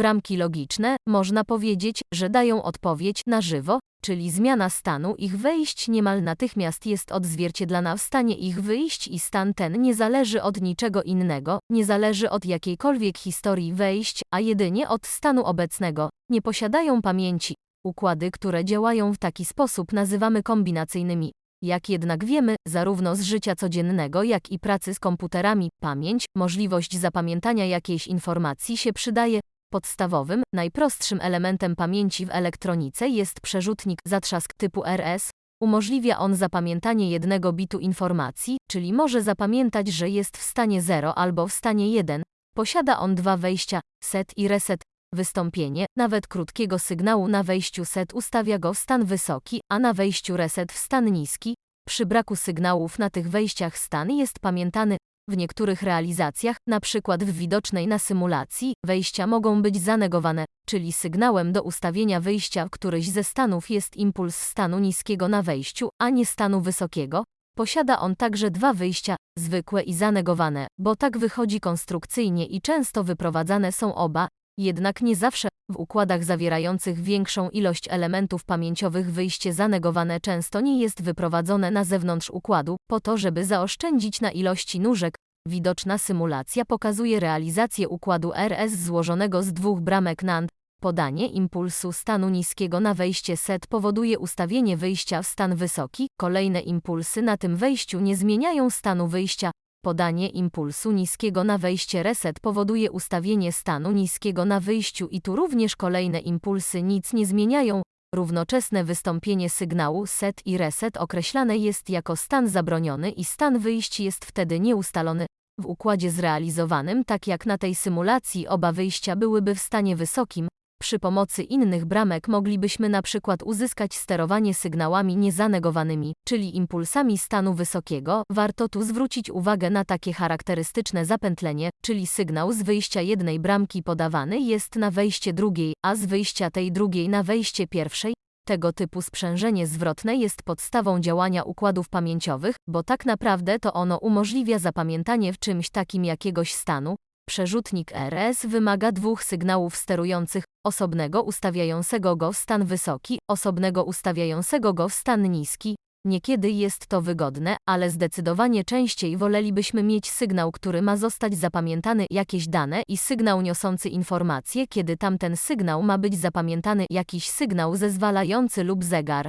bramki logiczne, można powiedzieć, że dają odpowiedź na żywo, czyli zmiana stanu ich wejść niemal natychmiast jest odzwierciedlana w stanie ich wyjść i stan ten nie zależy od niczego innego, nie zależy od jakiejkolwiek historii wejść, a jedynie od stanu obecnego. Nie posiadają pamięci. Układy, które działają w taki sposób nazywamy kombinacyjnymi. Jak jednak wiemy, zarówno z życia codziennego, jak i pracy z komputerami, pamięć, możliwość zapamiętania jakiejś informacji się przydaje. Podstawowym, najprostszym elementem pamięci w elektronice jest przerzutnik zatrzask typu RS. Umożliwia on zapamiętanie jednego bitu informacji, czyli może zapamiętać, że jest w stanie 0 albo w stanie 1. Posiada on dwa wejścia, set i reset. Wystąpienie, nawet krótkiego sygnału na wejściu set ustawia go w stan wysoki, a na wejściu reset w stan niski. Przy braku sygnałów na tych wejściach stan jest pamiętany. W niektórych realizacjach, przykład w widocznej na symulacji, wejścia mogą być zanegowane, czyli sygnałem do ustawienia wyjścia w któryś ze stanów jest impuls stanu niskiego na wejściu, a nie stanu wysokiego. Posiada on także dwa wyjścia, zwykłe i zanegowane, bo tak wychodzi konstrukcyjnie i często wyprowadzane są oba, jednak nie zawsze, w układach zawierających większą ilość elementów pamięciowych wyjście zanegowane często nie jest wyprowadzone na zewnątrz układu, po to żeby zaoszczędzić na ilości nóżek. Widoczna symulacja pokazuje realizację układu RS złożonego z dwóch bramek NAND. Podanie impulsu stanu niskiego na wejście set powoduje ustawienie wyjścia w stan wysoki, kolejne impulsy na tym wejściu nie zmieniają stanu wyjścia, Podanie impulsu niskiego na wejście reset powoduje ustawienie stanu niskiego na wyjściu i tu również kolejne impulsy nic nie zmieniają. Równoczesne wystąpienie sygnału set i reset określane jest jako stan zabroniony i stan wyjść jest wtedy nieustalony. W układzie zrealizowanym, tak jak na tej symulacji, oba wyjścia byłyby w stanie wysokim, przy pomocy innych bramek moglibyśmy na przykład uzyskać sterowanie sygnałami niezanegowanymi, czyli impulsami stanu wysokiego. Warto tu zwrócić uwagę na takie charakterystyczne zapętlenie, czyli sygnał z wyjścia jednej bramki podawany jest na wejście drugiej, a z wyjścia tej drugiej na wejście pierwszej. Tego typu sprzężenie zwrotne jest podstawą działania układów pamięciowych, bo tak naprawdę to ono umożliwia zapamiętanie w czymś takim jakiegoś stanu, Przerzutnik RS wymaga dwóch sygnałów sterujących, osobnego ustawiającego go w stan wysoki, osobnego ustawiającego go w stan niski. Niekiedy jest to wygodne, ale zdecydowanie częściej wolelibyśmy mieć sygnał, który ma zostać zapamiętany jakieś dane i sygnał niosący informacje, kiedy tamten sygnał ma być zapamiętany jakiś sygnał zezwalający lub zegar.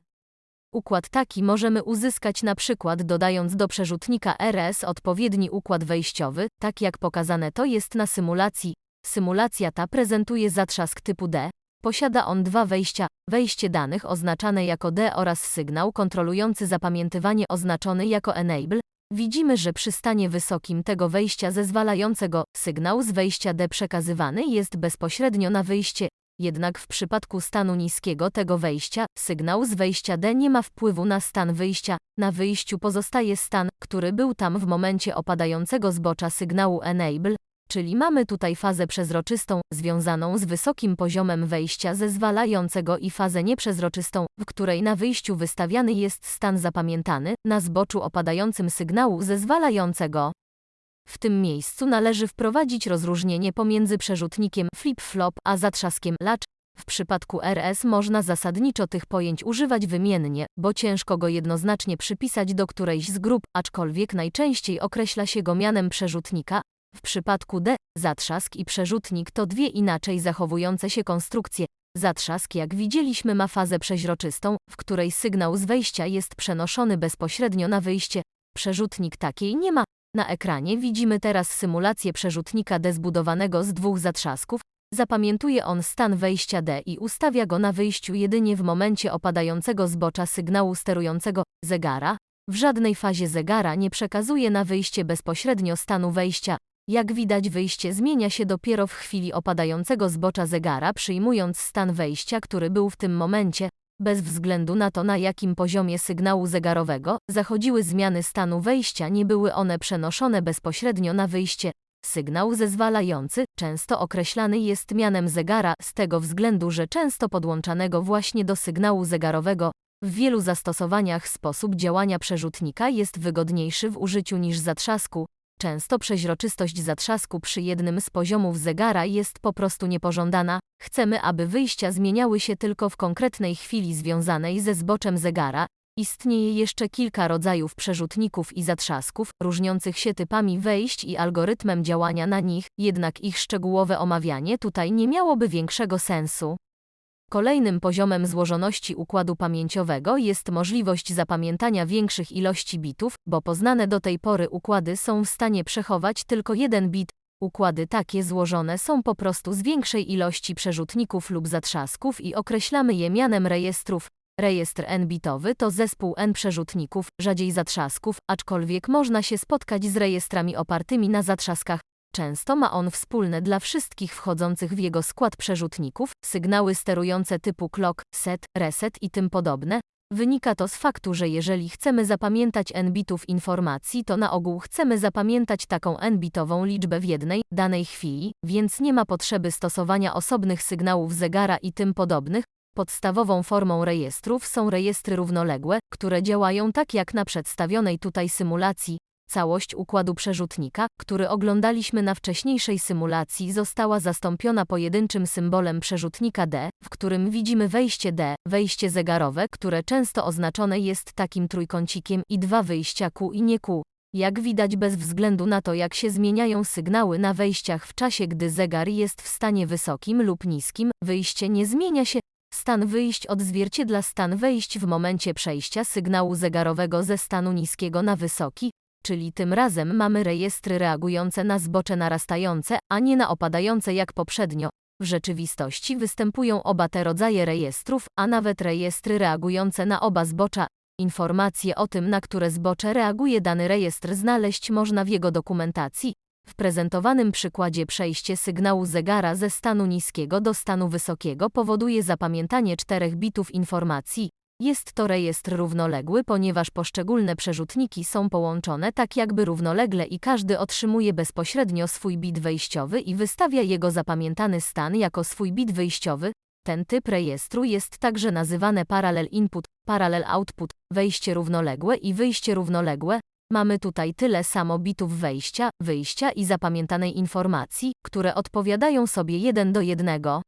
Układ taki możemy uzyskać na przykład dodając do przerzutnika RS odpowiedni układ wejściowy, tak jak pokazane to jest na symulacji. Symulacja ta prezentuje zatrzask typu D. Posiada on dwa wejścia, wejście danych oznaczane jako D oraz sygnał kontrolujący zapamiętywanie oznaczony jako Enable. Widzimy, że przy stanie wysokim tego wejścia zezwalającego sygnał z wejścia D przekazywany jest bezpośrednio na wyjście jednak w przypadku stanu niskiego tego wejścia, sygnał z wejścia D nie ma wpływu na stan wyjścia, na wyjściu pozostaje stan, który był tam w momencie opadającego zbocza sygnału enable, czyli mamy tutaj fazę przezroczystą, związaną z wysokim poziomem wejścia zezwalającego i fazę nieprzezroczystą, w której na wyjściu wystawiany jest stan zapamiętany, na zboczu opadającym sygnału zezwalającego. W tym miejscu należy wprowadzić rozróżnienie pomiędzy przerzutnikiem flip-flop a zatrzaskiem latch. W przypadku RS można zasadniczo tych pojęć używać wymiennie, bo ciężko go jednoznacznie przypisać do którejś z grup, aczkolwiek najczęściej określa się go mianem przerzutnika. W przypadku D, zatrzask i przerzutnik to dwie inaczej zachowujące się konstrukcje. Zatrzask, jak widzieliśmy, ma fazę przeźroczystą, w której sygnał z wejścia jest przenoszony bezpośrednio na wyjście. Przerzutnik takiej nie ma, na ekranie widzimy teraz symulację przerzutnika D zbudowanego z dwóch zatrzasków. Zapamiętuje on stan wejścia D i ustawia go na wyjściu jedynie w momencie opadającego zbocza sygnału sterującego zegara. W żadnej fazie zegara nie przekazuje na wyjście bezpośrednio stanu wejścia. Jak widać wyjście zmienia się dopiero w chwili opadającego zbocza zegara przyjmując stan wejścia, który był w tym momencie, bez względu na to na jakim poziomie sygnału zegarowego zachodziły zmiany stanu wejścia nie były one przenoszone bezpośrednio na wyjście. Sygnał zezwalający, często określany jest mianem zegara z tego względu, że często podłączanego właśnie do sygnału zegarowego. W wielu zastosowaniach sposób działania przerzutnika jest wygodniejszy w użyciu niż zatrzasku. Często przeźroczystość zatrzasku przy jednym z poziomów zegara jest po prostu niepożądana. Chcemy, aby wyjścia zmieniały się tylko w konkretnej chwili związanej ze zboczem zegara. Istnieje jeszcze kilka rodzajów przerzutników i zatrzasków, różniących się typami wejść i algorytmem działania na nich, jednak ich szczegółowe omawianie tutaj nie miałoby większego sensu. Kolejnym poziomem złożoności układu pamięciowego jest możliwość zapamiętania większych ilości bitów, bo poznane do tej pory układy są w stanie przechować tylko jeden bit. Układy takie złożone są po prostu z większej ilości przerzutników lub zatrzasków i określamy je mianem rejestrów. Rejestr n-bitowy to zespół n przerzutników, rzadziej zatrzasków, aczkolwiek można się spotkać z rejestrami opartymi na zatrzaskach. Często ma on wspólne dla wszystkich wchodzących w jego skład przerzutników, sygnały sterujące typu clock, set, reset i tym podobne. Wynika to z faktu, że jeżeli chcemy zapamiętać n bitów informacji, to na ogół chcemy zapamiętać taką n-bitową liczbę w jednej, danej chwili, więc nie ma potrzeby stosowania osobnych sygnałów zegara i tym podobnych. Podstawową formą rejestrów są rejestry równoległe, które działają tak jak na przedstawionej tutaj symulacji, Całość układu przerzutnika, który oglądaliśmy na wcześniejszej symulacji, została zastąpiona pojedynczym symbolem przerzutnika D, w którym widzimy wejście D, wejście zegarowe, które często oznaczone jest takim trójkącikiem i dwa wyjścia Q i nie Q. Jak widać bez względu na to jak się zmieniają sygnały na wejściach w czasie gdy zegar jest w stanie wysokim lub niskim, wyjście nie zmienia się, Stan wyjść odzwierciedla stan wejść w momencie przejścia sygnału zegarowego ze stanu niskiego na wysoki, czyli tym razem mamy rejestry reagujące na zbocze narastające, a nie na opadające jak poprzednio. W rzeczywistości występują oba te rodzaje rejestrów, a nawet rejestry reagujące na oba zbocza. Informacje o tym, na które zbocze reaguje dany rejestr znaleźć można w jego dokumentacji. W prezentowanym przykładzie przejście sygnału zegara ze stanu niskiego do stanu wysokiego powoduje zapamiętanie czterech bitów informacji, jest to rejestr równoległy, ponieważ poszczególne przerzutniki są połączone tak jakby równolegle i każdy otrzymuje bezpośrednio swój bit wejściowy i wystawia jego zapamiętany stan jako swój bit wyjściowy. Ten typ rejestru jest także nazywany parallel input, parallel output, wejście równoległe i wyjście równoległe. Mamy tutaj tyle samo bitów wejścia, wyjścia i zapamiętanej informacji, które odpowiadają sobie jeden do jednego.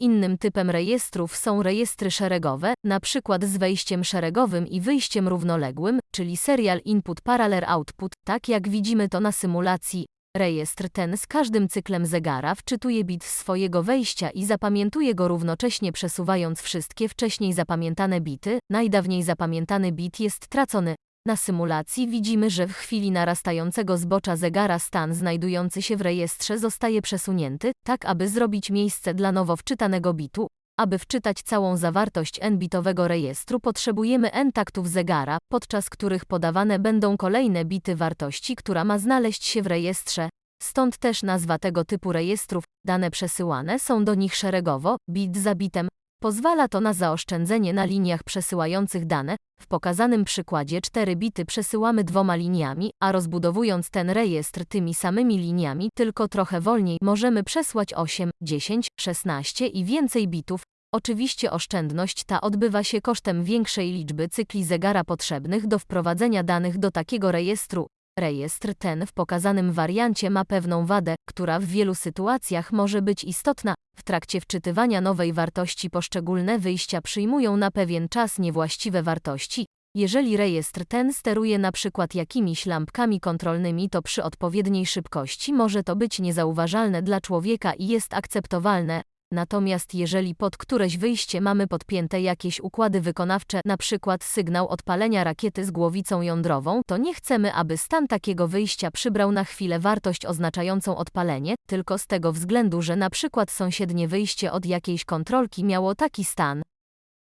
Innym typem rejestrów są rejestry szeregowe, przykład z wejściem szeregowym i wyjściem równoległym, czyli serial input parallel output, tak jak widzimy to na symulacji. Rejestr ten z każdym cyklem zegara wczytuje bit swojego wejścia i zapamiętuje go równocześnie przesuwając wszystkie wcześniej zapamiętane bity. Najdawniej zapamiętany bit jest tracony, na symulacji widzimy, że w chwili narastającego zbocza zegara stan znajdujący się w rejestrze zostaje przesunięty, tak aby zrobić miejsce dla nowo wczytanego bitu. Aby wczytać całą zawartość n-bitowego rejestru potrzebujemy n taktów zegara, podczas których podawane będą kolejne bity wartości, która ma znaleźć się w rejestrze. Stąd też nazwa tego typu rejestrów. Dane przesyłane są do nich szeregowo, bit za bitem, Pozwala to na zaoszczędzenie na liniach przesyłających dane. W pokazanym przykładzie 4 bity przesyłamy dwoma liniami, a rozbudowując ten rejestr tymi samymi liniami, tylko trochę wolniej, możemy przesłać 8, 10, 16 i więcej bitów. Oczywiście oszczędność ta odbywa się kosztem większej liczby cykli zegara potrzebnych do wprowadzenia danych do takiego rejestru. Rejestr ten w pokazanym wariancie ma pewną wadę, która w wielu sytuacjach może być istotna. W trakcie wczytywania nowej wartości poszczególne wyjścia przyjmują na pewien czas niewłaściwe wartości. Jeżeli rejestr ten steruje na przykład jakimiś lampkami kontrolnymi, to przy odpowiedniej szybkości może to być niezauważalne dla człowieka i jest akceptowalne, Natomiast jeżeli pod któreś wyjście mamy podpięte jakieś układy wykonawcze, na przykład sygnał odpalenia rakiety z głowicą jądrową, to nie chcemy, aby stan takiego wyjścia przybrał na chwilę wartość oznaczającą odpalenie, tylko z tego względu, że przykład sąsiednie wyjście od jakiejś kontrolki miało taki stan.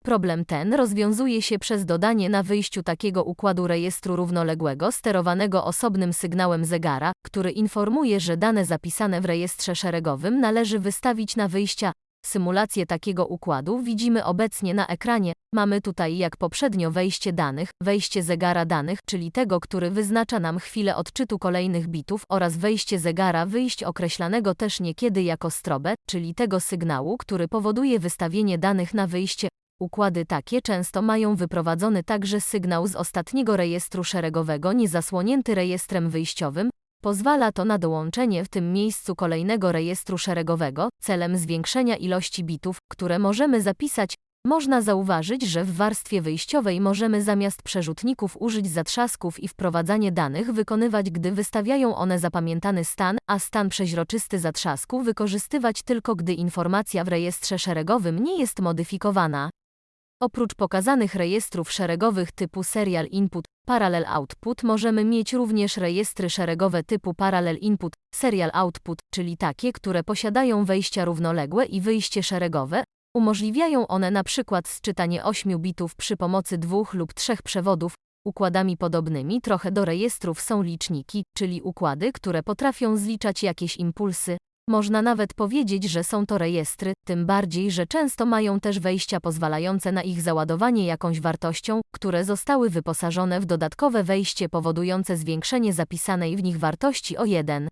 Problem ten rozwiązuje się przez dodanie na wyjściu takiego układu rejestru równoległego sterowanego osobnym sygnałem zegara, który informuje, że dane zapisane w rejestrze szeregowym należy wystawić na wyjścia. Symulację takiego układu widzimy obecnie na ekranie. Mamy tutaj jak poprzednio wejście danych, wejście zegara danych, czyli tego, który wyznacza nam chwilę odczytu kolejnych bitów oraz wejście zegara wyjść określanego też niekiedy jako strobę, czyli tego sygnału, który powoduje wystawienie danych na wyjście. Układy takie często mają wyprowadzony także sygnał z ostatniego rejestru szeregowego niezasłonięty rejestrem wyjściowym. Pozwala to na dołączenie w tym miejscu kolejnego rejestru szeregowego, celem zwiększenia ilości bitów, które możemy zapisać. Można zauważyć, że w warstwie wyjściowej możemy zamiast przerzutników użyć zatrzasków i wprowadzanie danych wykonywać, gdy wystawiają one zapamiętany stan, a stan przeźroczysty zatrzasku wykorzystywać tylko, gdy informacja w rejestrze szeregowym nie jest modyfikowana. Oprócz pokazanych rejestrów szeregowych typu Serial Input, Parallel Output możemy mieć również rejestry szeregowe typu Parallel Input, Serial Output, czyli takie, które posiadają wejścia równoległe i wyjście szeregowe. Umożliwiają one przykład sczytanie 8 bitów przy pomocy dwóch lub trzech przewodów. Układami podobnymi trochę do rejestrów są liczniki, czyli układy, które potrafią zliczać jakieś impulsy. Można nawet powiedzieć, że są to rejestry, tym bardziej, że często mają też wejścia pozwalające na ich załadowanie jakąś wartością, które zostały wyposażone w dodatkowe wejście powodujące zwiększenie zapisanej w nich wartości o 1.